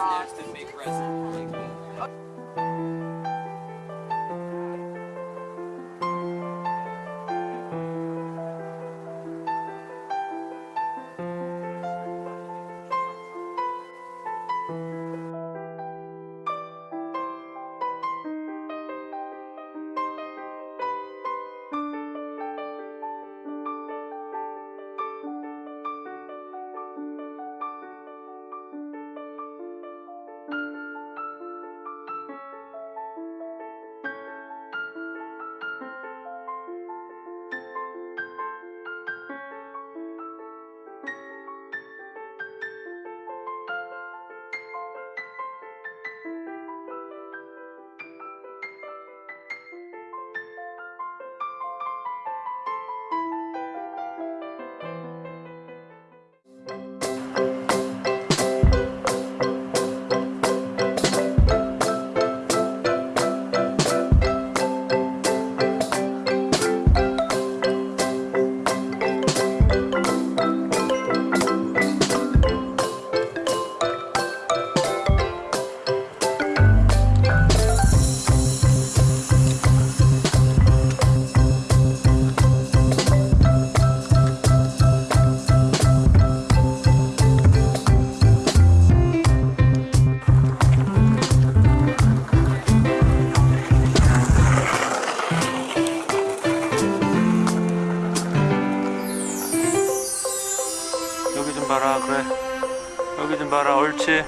next and make present. 여기 좀 봐라 옳지